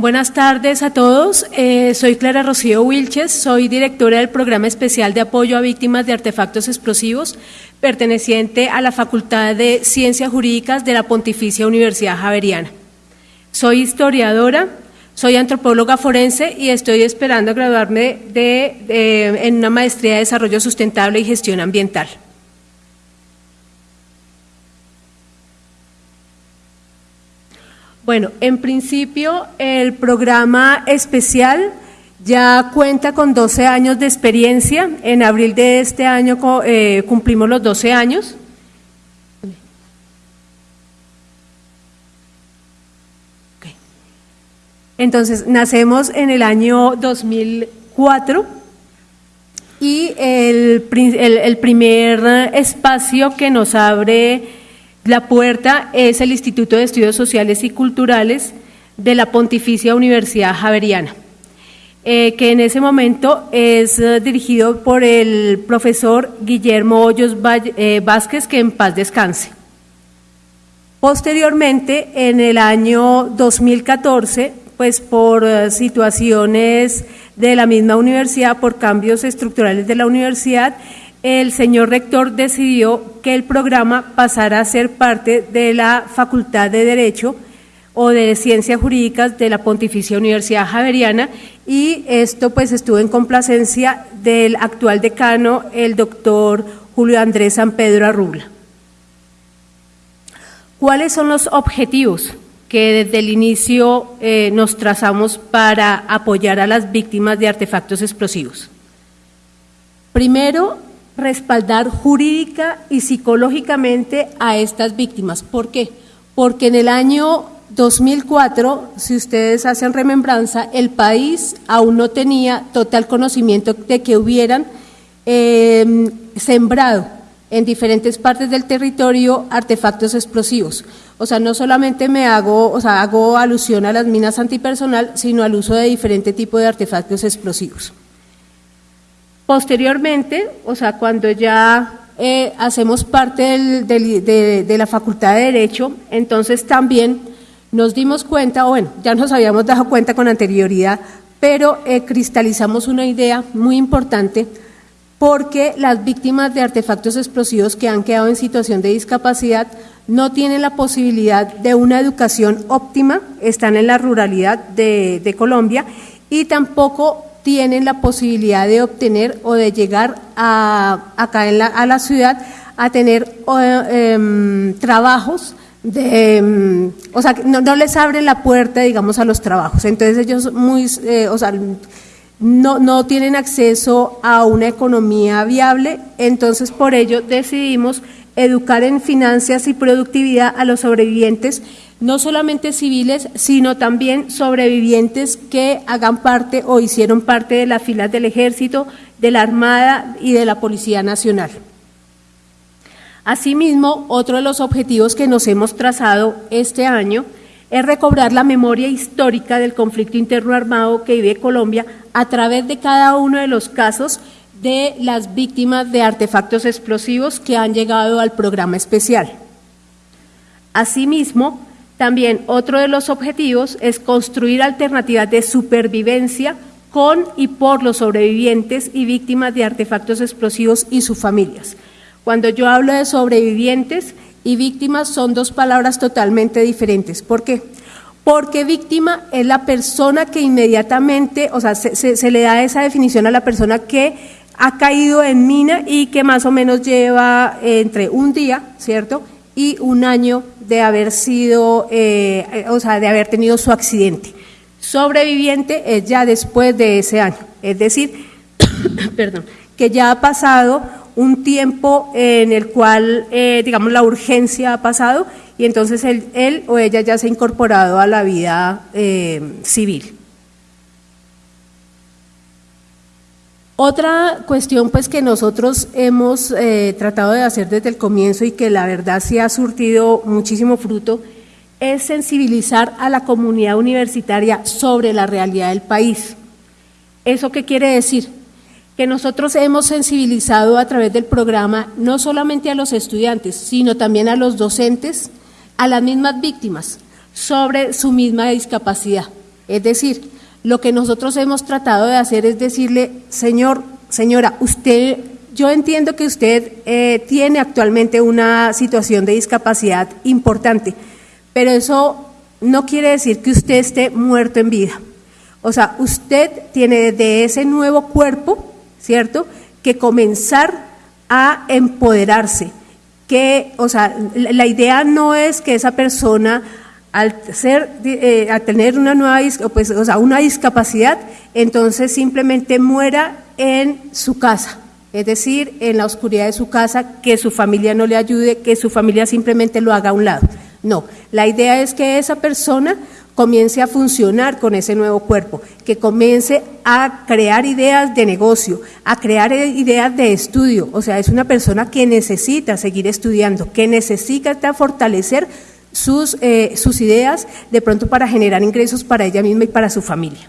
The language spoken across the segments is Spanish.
Buenas tardes a todos. Eh, soy Clara Rocío Wilches, soy directora del Programa Especial de Apoyo a Víctimas de Artefactos Explosivos, perteneciente a la Facultad de Ciencias Jurídicas de la Pontificia Universidad Javeriana. Soy historiadora, soy antropóloga forense y estoy esperando graduarme en una maestría de Desarrollo Sustentable y Gestión Ambiental. Bueno, en principio el programa especial ya cuenta con 12 años de experiencia. En abril de este año eh, cumplimos los 12 años. Entonces, nacemos en el año 2004 y el, el primer espacio que nos abre la puerta es el Instituto de Estudios Sociales y Culturales de la Pontificia Universidad Javeriana, eh, que en ese momento es eh, dirigido por el profesor Guillermo Hoyos eh, Vázquez, que en paz descanse. Posteriormente, en el año 2014, pues por situaciones de la misma universidad, por cambios estructurales de la universidad, el señor rector decidió que el programa pasara a ser parte de la Facultad de Derecho o de Ciencias Jurídicas de la Pontificia Universidad Javeriana y esto pues estuvo en complacencia del actual decano, el doctor Julio Andrés San Pedro Arrubla. ¿Cuáles son los objetivos que desde el inicio eh, nos trazamos para apoyar a las víctimas de artefactos explosivos? Primero, respaldar jurídica y psicológicamente a estas víctimas. ¿Por qué? Porque en el año 2004, si ustedes hacen remembranza, el país aún no tenía total conocimiento de que hubieran em, sembrado en diferentes partes del territorio artefactos explosivos. O sea, no solamente me hago, o sea, hago alusión a las minas antipersonal, sino al uso de diferente tipo de artefactos explosivos. Posteriormente, o sea, cuando ya eh, hacemos parte de, la Facultad de Derecho, entonces también nos dimos cuenta, bueno, ya nos habíamos dado cuenta con anterioridad, pero eh, cristalizamos una idea muy importante porque las víctimas de artefactos explosivos que han quedado en situación de discapacidad no tienen la posibilidad de una educación óptima, están en la ruralidad de Colombia y tampoco tienen la posibilidad de obtener o de llegar a, acá en la, a la ciudad a tener em, trabajos de, em, o sea, no, no, les abren la puerta, digamos, a los trabajos. Entonces ellos muy, eh, o sea, no, no tienen acceso a una economía viable, entonces por ello decidimos educar en finanzas y productividad a los sobrevivientes no solamente civiles, sino también sobrevivientes que hagan parte o hicieron parte de las filas del Ejército, de la Armada y de la Policía Nacional. Asimismo, otro de los objetivos que nos hemos trazado este año es recobrar la memoria histórica del conflicto interno armado que vive Colombia a través de cada uno de los casos de las víctimas de artefactos explosivos que han llegado al programa especial. Asimismo, también otro de los objetivos es construir alternativas de supervivencia con y por los sobrevivientes y víctimas de artefactos explosivos y sus familias. Cuando yo hablo de sobrevivientes y víctimas son dos palabras totalmente diferentes. ¿Por qué? Porque víctima es la persona que inmediatamente, o sea, se, le da esa definición a la persona que ha caído en mina y que más o menos lleva entre un día, ¿cierto? Y un año de haber sido, eh, o sea, de haber tenido su accidente. Sobreviviente es ya después de ese año, es decir, perdón, que ya ha pasado un tiempo en el cual, eh, digamos, la urgencia ha pasado y entonces él, él, o ella ya se ha incorporado a la vida eh, civil. Otra cuestión pues que nosotros hemos eh, tratado de hacer desde el comienzo y que la verdad sí ha surtido muchísimo fruto es sensibilizar a la comunidad universitaria sobre la realidad del país. ¿Eso qué quiere decir? Que nosotros hemos sensibilizado a través del programa no solamente a los estudiantes, sino también a los docentes, a las mismas víctimas, sobre su misma discapacidad. Es decir, lo que nosotros hemos tratado de hacer es decirle, señor, señora, usted, yo entiendo que usted eh, tiene actualmente una situación de discapacidad importante, pero eso no quiere decir que usted esté muerto en vida. O sea, usted tiene de ese nuevo cuerpo, ¿cierto?, que comenzar a empoderarse. Que, o sea, la idea no es que esa persona al ser, eh, tener una nueva, pues, o sea, una discapacidad, entonces simplemente muera en su casa, es decir, en la oscuridad de su casa, que su familia no le ayude, que su familia simplemente lo haga a un lado. No, la idea es que esa persona comience a funcionar con ese nuevo cuerpo, que comience a crear ideas de negocio, a crear ideas de estudio. O sea, es una persona que necesita seguir estudiando, que necesita fortalecer sus, eh, sus ideas de pronto para generar ingresos para ella misma y para su familia.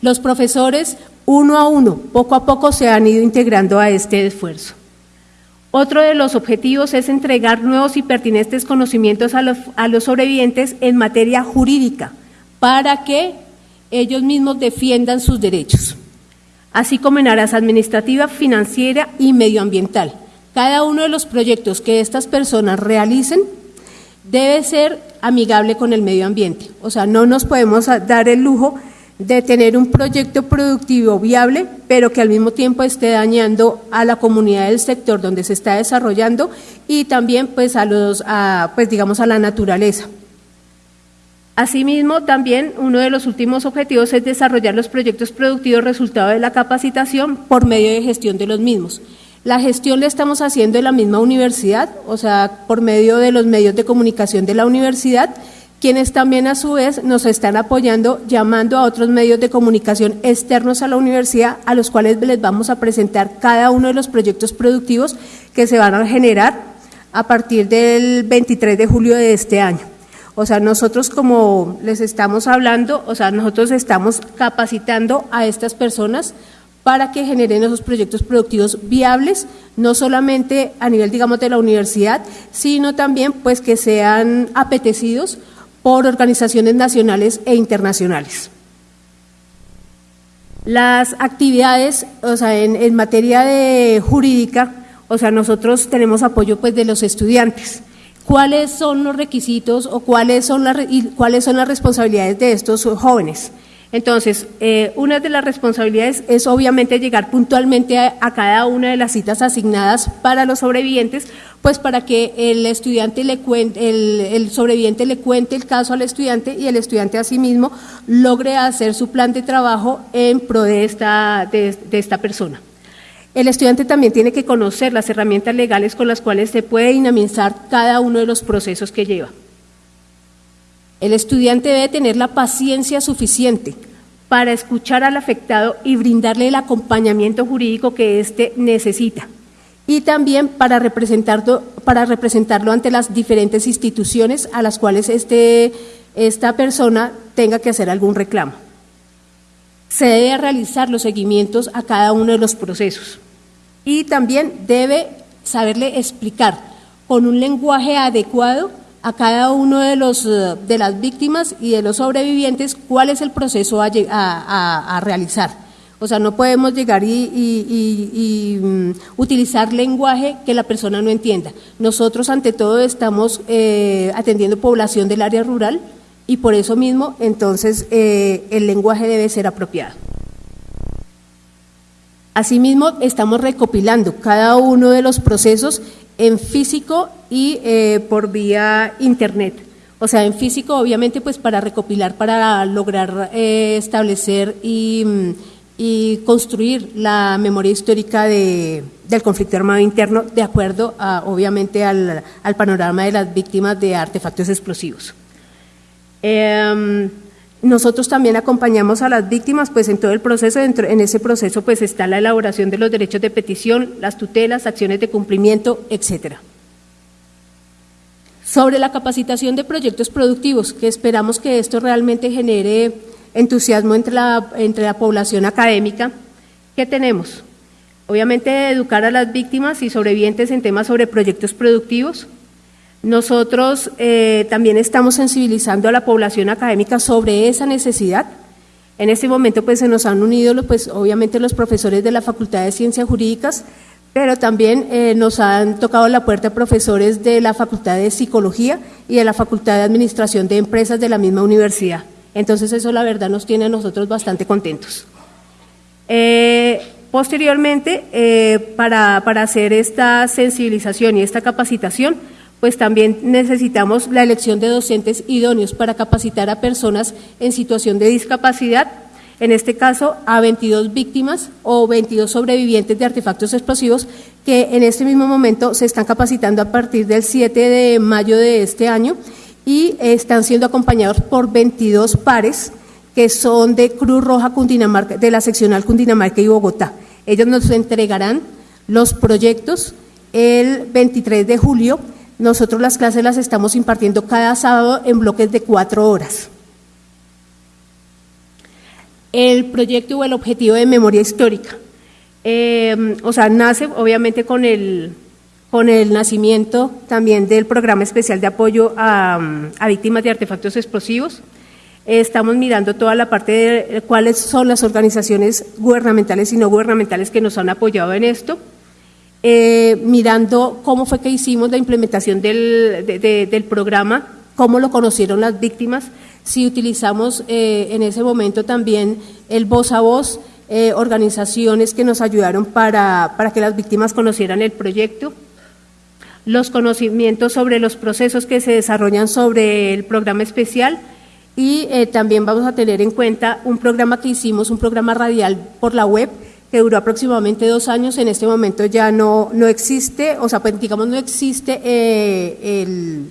Los profesores, uno a uno, poco a poco se han ido integrando a este esfuerzo. Otro de los objetivos es entregar nuevos y pertinentes conocimientos a los, a los sobrevivientes en materia jurídica para que ellos mismos defiendan sus derechos, así como en áreas administrativa, financiera y medioambiental. Cada uno de los proyectos que estas personas realicen debe ser amigable con el medio ambiente. O sea, no nos podemos dar el lujo de tener un proyecto productivo viable, pero que al mismo tiempo esté dañando a la comunidad del sector donde se está desarrollando y también pues a los pues digamos a la naturaleza. Asimismo, también uno de los últimos objetivos es desarrollar los proyectos productivos resultado de la capacitación por medio de gestión de los mismos. La gestión la estamos haciendo en la misma universidad, o sea, por medio de los medios de comunicación de la universidad, quienes también a su vez nos están apoyando llamando a otros medios de comunicación externos a la universidad, a los cuales les vamos a presentar cada uno de los proyectos productivos que se van a generar a partir del 23 de julio de este año. O sea, nosotros como les estamos hablando, o sea, nosotros estamos capacitando a estas personas para que generen esos proyectos productivos viables, no solamente a nivel, digamos, de la universidad, sino también pues que sean apetecidos por organizaciones nacionales e internacionales. Las actividades, o sea, en, materia de jurídica, o sea, nosotros tenemos apoyo pues de los estudiantes. ¿Cuáles son los requisitos o cuáles son y cuáles son las responsabilidades de estos jóvenes? Entonces, eh, una de las responsabilidades es obviamente llegar puntualmente a, cada una de las citas asignadas para los sobrevivientes, pues para que el estudiante le cuente, el, sobreviviente le cuente el caso al estudiante y el estudiante asimismo logre hacer su plan de trabajo en pro de esta, de esta persona. El estudiante también tiene que conocer las herramientas legales con las cuales se puede dinamizar cada uno de los procesos que lleva. El estudiante debe tener la paciencia suficiente para escuchar al afectado y brindarle el acompañamiento jurídico que éste necesita. Y también para representarlo, para representarlo ante las diferentes instituciones a las cuales este, esta persona tenga que hacer algún reclamo. Se debe realizar los seguimientos a cada uno de los procesos. Y también debe saberle explicar con un lenguaje adecuado a cada uno de, los, eh, de las víctimas y de los sobrevivientes cuál es el proceso a, realizar. O sea, no podemos llegar y, mm, utilizar lenguaje que la persona no entienda. Nosotros, ante todo, estamos eh, atendiendo población del área rural y por eso mismo, entonces, eh, el lenguaje debe ser apropiado. Asimismo, estamos recopilando cada uno de los procesos en físico y eh, por vía internet. O sea, en físico, obviamente, pues para recopilar, para lograr eh, establecer mm, y, construir la memoria histórica de, del conflicto armado interno, de acuerdo, a, obviamente, al, panorama de las víctimas de artefactos explosivos. Em, nosotros también acompañamos a las víctimas pues en todo el proceso, en ese proceso pues está la elaboración de los derechos de petición, las tutelas, acciones de cumplimiento, etcétera. Sobre la capacitación de proyectos productivos, que esperamos que esto realmente genere entusiasmo entre la, entre la población académica, ¿qué tenemos? Obviamente educar a las víctimas y sobrevivientes en temas sobre proyectos productivos, Nosotros eh, también estamos sensibilizando a la población académica sobre esa necesidad. En este momento pues se nos han unido pues obviamente los profesores de la Facultad de Ciencias Jurídicas, pero también eh, nos han tocado la puerta profesores de la Facultad de Psicología y de la Facultad de Administración de Empresas de la misma universidad. Entonces eso la verdad nos tiene a nosotros bastante contentos. Eh, posteriormente, para, para hacer esta sensibilización y esta capacitación, pues también necesitamos la elección de docentes idóneos para capacitar a personas en situación de discapacidad, en este caso a 22 víctimas o 22 sobrevivientes de artefactos explosivos que en este mismo momento se están capacitando a partir del 7 de mayo de este año y están siendo acompañados por 22 pares que son de Cruz Roja Cundinamarca, de la seccional Cundinamarca y Bogotá. Ellos nos entregarán los proyectos el 23 de julio nosotros las clases las estamos impartiendo cada sábado en bloques de cuatro horas. El proyecto o el objetivo de memoria histórica. Eh, o sea, nace obviamente con el, con el nacimiento también del programa especial de apoyo a, a víctimas de artefactos explosivos. estamos mirando toda la parte de cuáles son las organizaciones gubernamentales y no gubernamentales que nos han apoyado en esto. Eh, mirando cómo fue que hicimos la implementación del, del, programa, cómo lo conocieron las víctimas, si utilizamos eh, en ese momento también el voz a voz, eh, organizaciones que nos ayudaron para, para que las víctimas conocieran el proyecto, los conocimientos sobre los procesos que se desarrollan sobre el programa especial y también vamos a tener en cuenta un programa que hicimos, un programa radial por la web, que duró aproximadamente dos años, en este momento ya no, no existe, o sea, pues, digamos, no existe eh, el,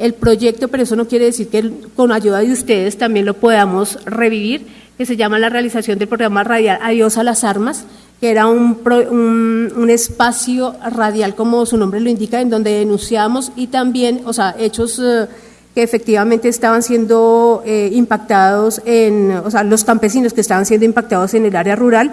el, proyecto, pero eso no quiere decir que con ayuda de ustedes también lo podamos revivir, que se llama la realización del programa radial Adiós a las Armas, que era un, un, un espacio radial, como su nombre lo indica, en donde denunciamos y también, o sea, hechos... Eh, que efectivamente estaban siendo eh, impactados en, o sea, los campesinos que estaban siendo impactados en el área rural,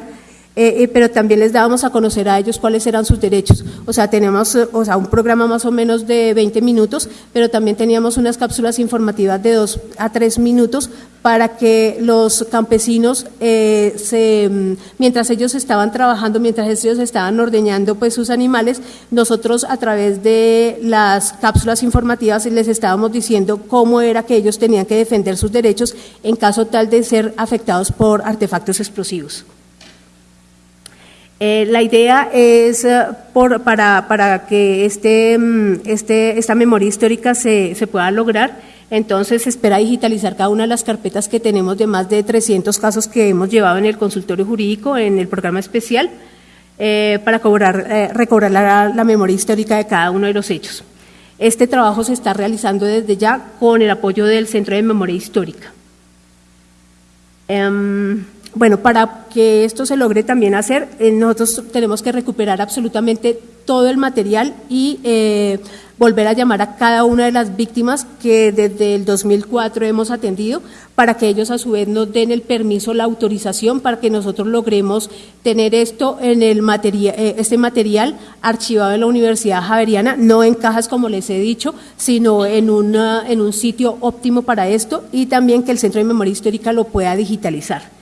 eh, eh, pero también les dábamos a conocer a ellos cuáles eran sus derechos. O sea, tenemos eh, o sea, un programa más o menos de 20 minutos, pero también teníamos unas cápsulas informativas de 2 a 3 minutos para que los campesinos, se, mm, mientras ellos estaban trabajando, mientras ellos estaban ordeñando pues, sus animales, nosotros a través de las cápsulas informativas les estábamos diciendo cómo era que ellos tenían que defender sus derechos en caso tal de ser afectados por artefactos explosivos. Eh, la idea es eh, por, para, para, que este, mm, este, esta memoria histórica se, se, pueda lograr, entonces se espera digitalizar cada una de las carpetas que tenemos de más de 300 casos que hemos llevado en el consultorio jurídico, en el programa especial, eh, para cobrar, recobrar la, la, memoria histórica de cada uno de los hechos. Este trabajo se está realizando desde ya con el apoyo del Centro de Memoria Histórica. Um, bueno, para que esto se logre también hacer, eh, nosotros tenemos que recuperar absolutamente todo el material y eh, volver a llamar a cada una de las víctimas que desde el 2004 hemos atendido para que ellos a su vez nos den el permiso, la autorización para que nosotros logremos tener esto en el material, eh, este material archivado en la Universidad Javeriana, no en cajas como les he dicho, sino en, una, en un sitio óptimo para esto y también que el Centro de Memoria Histórica lo pueda digitalizar.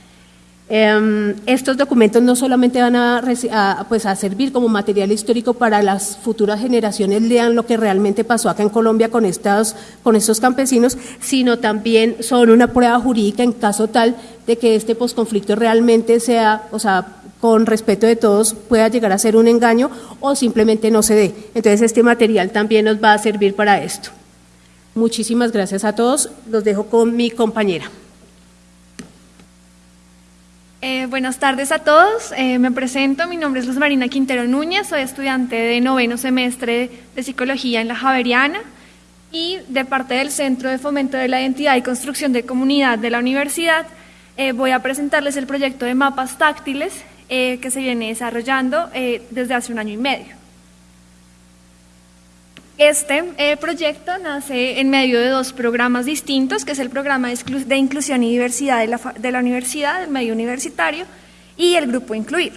Em, estos documentos no solamente van a, pues, a, servir como material histórico para las futuras generaciones, lean lo que realmente pasó acá en Colombia con, estas, con estos campesinos, sino también son una prueba jurídica en caso tal de que este posconflicto realmente sea, o sea, con respeto de todos, pueda llegar a ser un engaño o simplemente no se dé. Entonces este material también nos va a servir para esto. Muchísimas gracias a todos. Los dejo con mi compañera. Eh, buenas tardes a todos. Eh, me presento, mi nombre es Luz Marina Quintero Núñez, soy estudiante de noveno semestre de Psicología en la Javeriana y de parte del Centro de Fomento de la Identidad y Construcción de Comunidad de la Universidad eh, voy a presentarles el proyecto de mapas táctiles que se viene desarrollando desde hace un año y medio. Este eh, proyecto nace en medio de dos programas distintos, que es el programa de, inclusión y diversidad de la, de la, universidad, el medio universitario, y el grupo Incluir.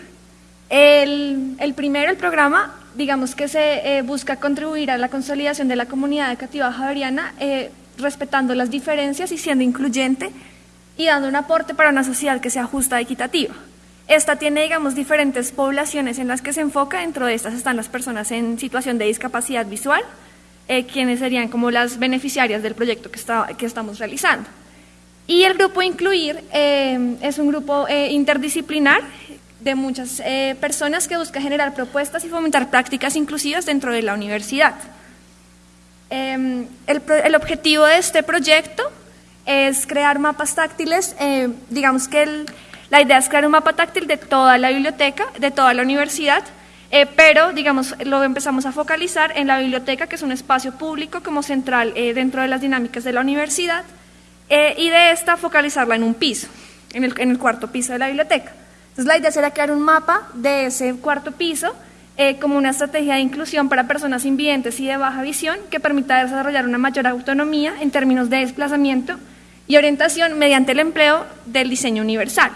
El, primero, el programa, digamos que se busca contribuir a la consolidación de la comunidad educativa javeriana, respetando las diferencias y siendo incluyente y dando un aporte para una sociedad que sea justa y equitativa. Esta tiene, digamos, diferentes poblaciones en las que se enfoca. Dentro de estas están las personas en situación de discapacidad visual, eh, quienes serían como las beneficiarias del proyecto que, está, que estamos realizando. Y el grupo Incluir eh, es un grupo eh, interdisciplinar de muchas personas que busca generar propuestas y fomentar prácticas inclusivas dentro de la universidad. El, el, objetivo de este proyecto es crear mapas táctiles, digamos que el, la idea es crear un mapa táctil de toda la biblioteca, de toda la universidad, eh, pero digamos lo empezamos a focalizar en la biblioteca, que es un espacio público como central eh, dentro de las dinámicas de la universidad, eh, y de esta focalizarla en un piso, en el, cuarto piso de la biblioteca. Entonces la idea será crear un mapa de ese cuarto piso como una estrategia de inclusión para personas invidentes y de baja visión que permita desarrollar una mayor autonomía en términos de desplazamiento y orientación mediante el empleo del diseño universal.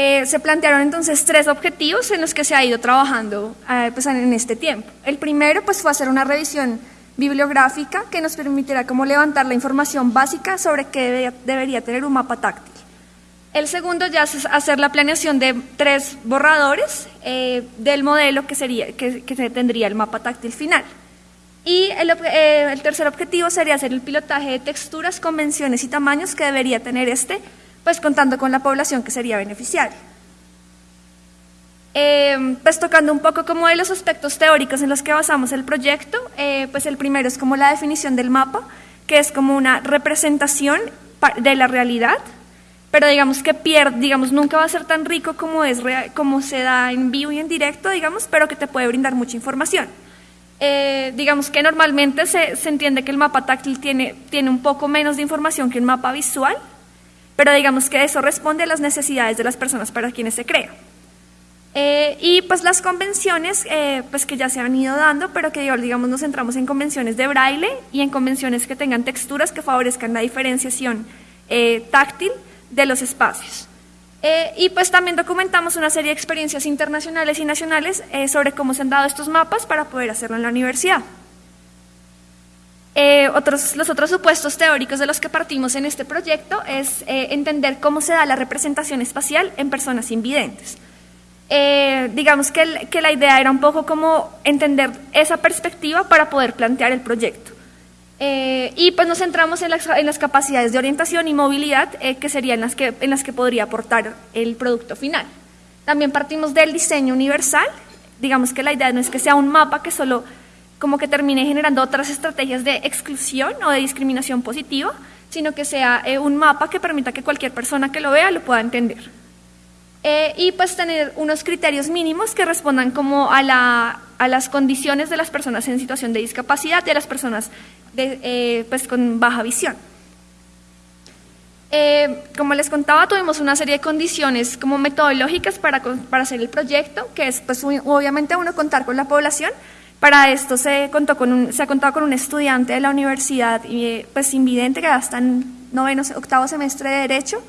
Eh, se plantearon entonces tres objetivos en los que se ha ido trabajando eh, pues, en este tiempo. El primero pues, fue hacer una revisión bibliográfica que nos permitiera como levantar la información básica sobre qué debería, tener un mapa táctil. El segundo ya es hacer la planeación de tres borradores eh, del modelo que, sería, que, tendría el mapa táctil final. Y el, el tercer objetivo sería hacer el pilotaje de texturas, convenciones y tamaños que debería tener este pues contando con la población que sería beneficiaria. Eh, pues tocando un poco como de los aspectos teóricos en los que basamos el proyecto, eh, pues el primero es como la definición del mapa, que es como una representación de la realidad, pero digamos que pierde, digamos, nunca va a ser tan rico como, es como se da en vivo y en directo, digamos, pero que te puede brindar mucha información. Eh, digamos que normalmente se, se, entiende que el mapa táctil tiene, tiene un poco menos de información que un mapa visual, pero digamos que eso responde a las necesidades de las personas para quienes se crea. Eh, y pues las convenciones, eh, pues que ya se han ido dando, pero que digamos nos centramos en convenciones de braille y en convenciones que tengan texturas que favorezcan la diferenciación eh, táctil de los espacios. y pues también documentamos una serie de experiencias internacionales y nacionales sobre cómo se han dado estos mapas para poder hacerlo en la universidad. Eh, otros, los otros supuestos teóricos de los que partimos en este proyecto es eh, entender cómo se da la representación espacial en personas invidentes. Eh, digamos que, que, la idea era un poco como entender esa perspectiva para poder plantear el proyecto. y pues nos centramos en las, en las, capacidades de orientación y movilidad que serían las que, en las que podría aportar el producto final. También partimos del diseño universal. Digamos que la idea no es que sea un mapa que solo como que termine generando otras estrategias de exclusión o de discriminación positiva, sino que sea eh, un mapa que permita que cualquier persona que lo vea lo pueda entender. Eh, y pues tener unos criterios mínimos que respondan como a, la, a, las condiciones de las personas en situación de discapacidad y a las personas de, eh, pues con baja visión. como les contaba, tuvimos una serie de condiciones como metodológicas para, para hacer el proyecto, que es pues obviamente uno contar con la población, para esto se, contó con se ha contado con un estudiante de la universidad, pues invidente, que ya está en noveno, octavo semestre de Derecho,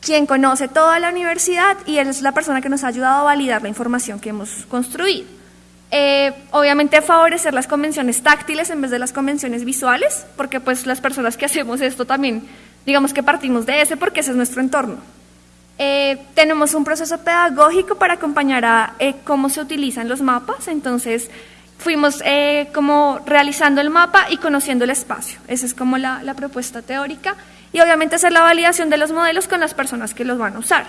quien conoce toda la universidad y él es la persona que nos ha ayudado a validar la información que hemos construido. Eh, obviamente favorecer las convenciones táctiles en vez de las convenciones visuales, porque pues las personas que hacemos esto también, digamos que partimos de ese porque ese es nuestro entorno. Eh, tenemos un proceso pedagógico para acompañar a eh, cómo se utilizan los mapas, entonces fuimos eh, como realizando el mapa y conociendo el espacio. Esa es como la, propuesta teórica y obviamente hacer la validación de los modelos con las personas que los van a usar.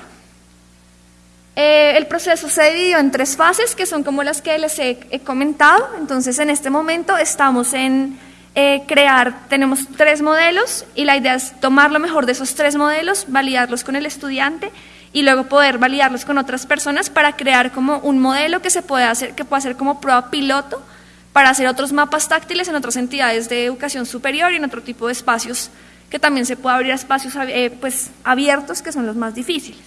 Eh, el proceso se dividió en tres fases que son como las que les he, comentado. Entonces en este momento estamos en eh, crear, tenemos tres modelos y la idea es tomar lo mejor de esos tres modelos, validarlos con el estudiante y luego poder validarlos con otras personas para crear como un modelo que se puede hacer, que pueda ser como prueba piloto para hacer otros mapas táctiles en otras entidades de educación superior y en otro tipo de espacios que también se puede abrir espacios eh, pues, abiertos que son los más difíciles.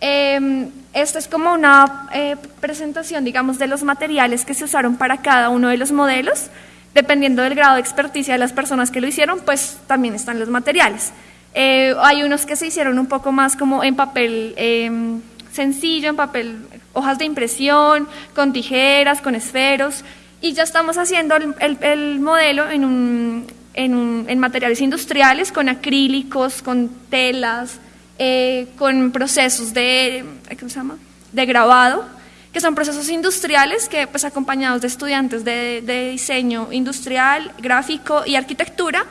Eh, esta es como una eh, presentación, digamos, de los materiales que se usaron para cada uno de los modelos. Dependiendo del grado de experticia de las personas que lo hicieron, pues también están los materiales. Eh, hay unos que se hicieron un poco más como en papel em, sencillo, en papel hojas de impresión, con tijeras, con esferos, y ya estamos haciendo el, modelo en, un, en, materiales industriales, con acrílicos, con telas, eh, con procesos de, ¿cómo se llama? de grabado, que son procesos industriales que, pues, acompañados de estudiantes de, diseño industrial, gráfico y arquitectura,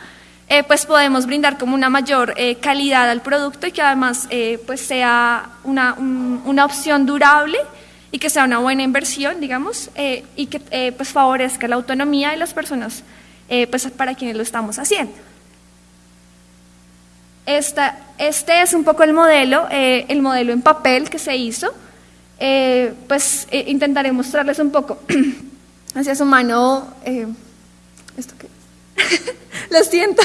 eh, pues podemos brindar como una mayor eh, calidad al producto y que además pues sea una, una opción durable y que sea una buena inversión, digamos, eh, y que eh, pues favorezca la autonomía de las personas eh, pues para quienes lo estamos haciendo. Esta, este es un poco el modelo, el modelo en papel que se hizo. pues intentaré mostrarles un poco hacia su mano, ¿esto qué lo siento,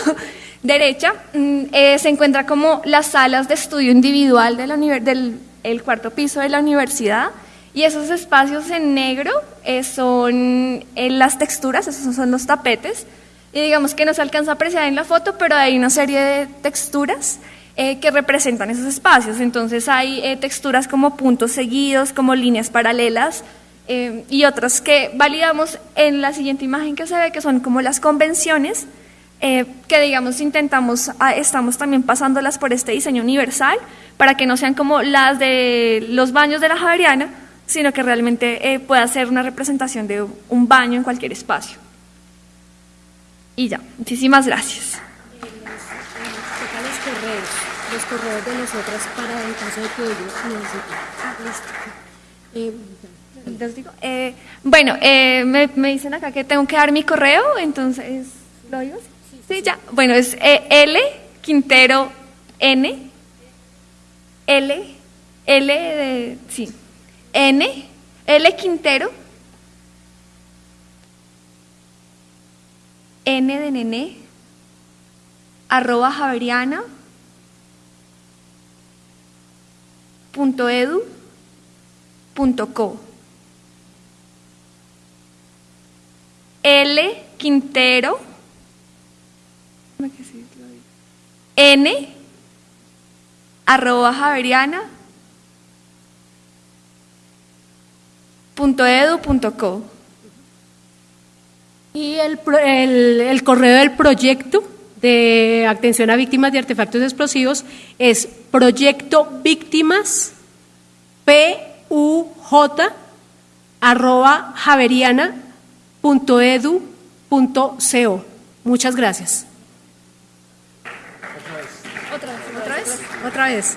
derecha, mm, se encuentra como las salas de estudio individual de la, del el cuarto piso de la universidad. Y esos espacios en negro eh, son eh, las texturas, esos son los tapetes. Y digamos que no se alcanza a apreciar en la foto, pero hay una serie de texturas eh, que representan esos espacios. Entonces hay texturas como puntos seguidos, como líneas paralelas y otras que validamos en la siguiente imagen que se ve, que son como las convenciones, que digamos intentamos, ah, estamos también pasándolas por este diseño universal para que no sean como las de los baños de la Javeriana, sino que realmente eh, pueda ser una representación de un baño en cualquier espacio. Y ya, muchísimas gracias. los correos, los correos de nosotras para el caso de que ellos necesiten. Listo. Eh, digo, eh, bueno, eh, me, me, dicen acá que tengo que dar mi correo, entonces, ¿lo digo? Sí, ya. Bueno, es L Quintero N L L de sí N, L Quintero, N de nene, arroba javeriana, punto edu, punto co. L Quintero, N, arroba javeriana, edu.co. Y el, el, correo del proyecto de atención a víctimas de artefactos explosivos es proyecto víctimas puj arroba javeriana.edu.co. Muchas gracias. Otra vez, otra vez. Otra vez.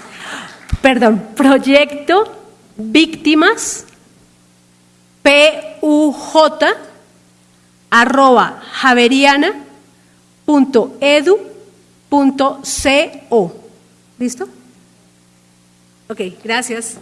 Perdón, proyecto víctimas puj arroba javeriana.edu.co. ¿Listo? Ok, gracias.